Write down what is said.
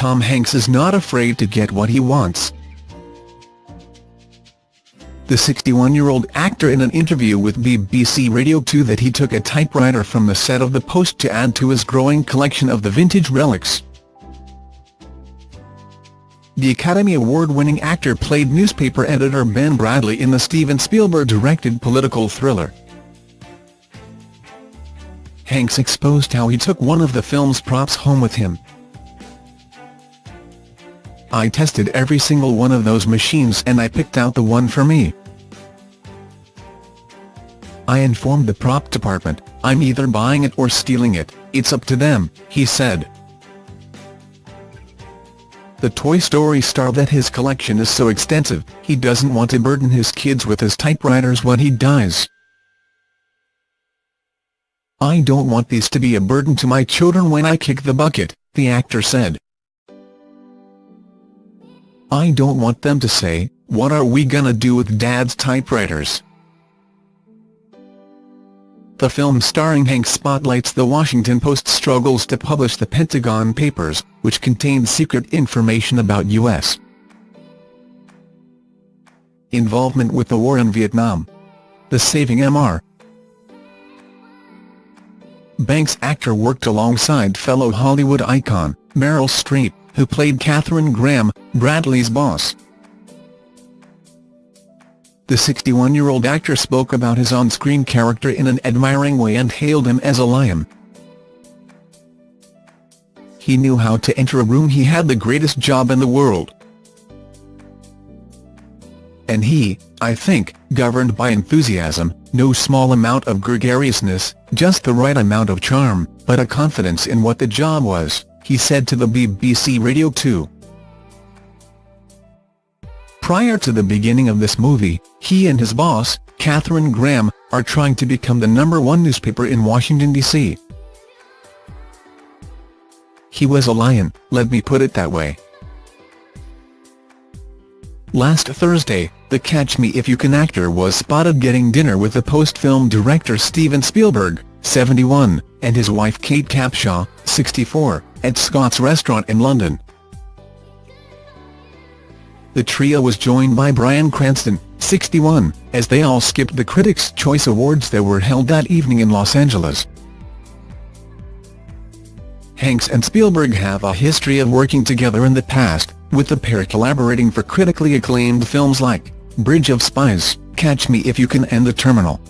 Tom Hanks is not afraid to get what he wants. The 61-year-old actor in an interview with BBC Radio 2 that he took a typewriter from the set of The Post to add to his growing collection of the vintage relics. The Academy Award-winning actor played newspaper editor Ben Bradlee in the Steven Spielberg-directed political thriller. Hanks exposed how he took one of the film's props home with him. I tested every single one of those machines and I picked out the one for me. I informed the prop department, I'm either buying it or stealing it, it's up to them, he said. The Toy Story star that his collection is so extensive, he doesn't want to burden his kids with his typewriters when he dies. I don't want these to be a burden to my children when I kick the bucket, the actor said. I don't want them to say, what are we gonna do with Dad's typewriters? The film starring Hank spotlights the Washington Post's struggles to publish the Pentagon Papers, which contained secret information about U.S. involvement with the war in Vietnam. The Saving M.R. Banks actor worked alongside fellow Hollywood icon, Meryl Streep, who played Katharine Graham, Bradlee's boss. The 61-year-old actor spoke about his on-screen character in an admiring way and hailed him as a lion. He knew how to enter a room he had the greatest job in the world. And he, I think, governed by enthusiasm, no small amount of gregariousness, just the right amount of charm, but a confidence in what the job was he said to the BBC Radio 2. Prior to the beginning of this movie, he and his boss, Katharine Graham, are trying to become the number one newspaper in Washington, D.C. He was a lion, let me put it that way. Last Thursday, the Catch Me If You Can actor was spotted getting dinner with the Post-film director Steven Spielberg, 71, and his wife Kate Capshaw, 64, at Scott's restaurant in London. The trio was joined by Bryan Cranston, 61, as they all skipped the Critics' Choice Awards that were held that evening in Los Angeles. Hanks and Spielberg have a history of working together in the past, with the pair collaborating for critically acclaimed films like Bridge of Spies, Catch Me If You Can and The Terminal.